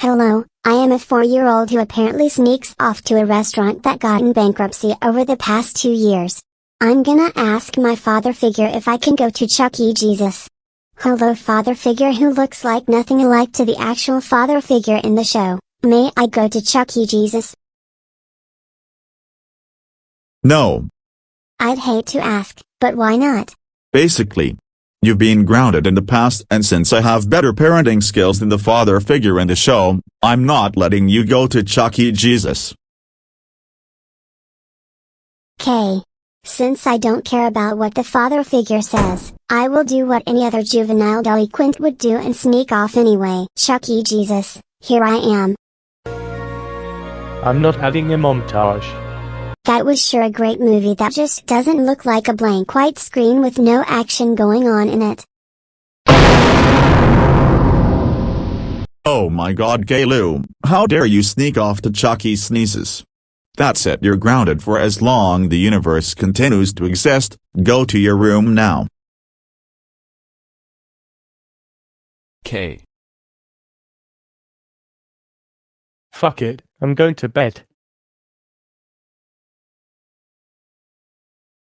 Hello, I am a four-year-old who apparently sneaks off to a restaurant that got in bankruptcy over the past two years. I'm gonna ask my father figure if I can go to Chuck E. Jesus. Hello father figure who looks like nothing alike to the actual father figure in the show, may I go to Chuck E. Jesus? No. I'd hate to ask, but why not? Basically, you've been grounded in the past and since I have better parenting skills than the father figure in the show, I'm not letting you go to Chuck E. Jesus. K. Since I don't care about what the father figure says, I will do what any other juvenile delinquent would do and sneak off anyway. Chuck E. Jesus, here I am. I'm not having a montage. That was sure a great movie that just doesn't look like a blank white screen with no action going on in it. Oh my god Gaylou, how dare you sneak off to Chuck E. Sneezes. That's it you're grounded for as long the universe continues to exist, go to your room now. K. Fuck it, I'm going to bed.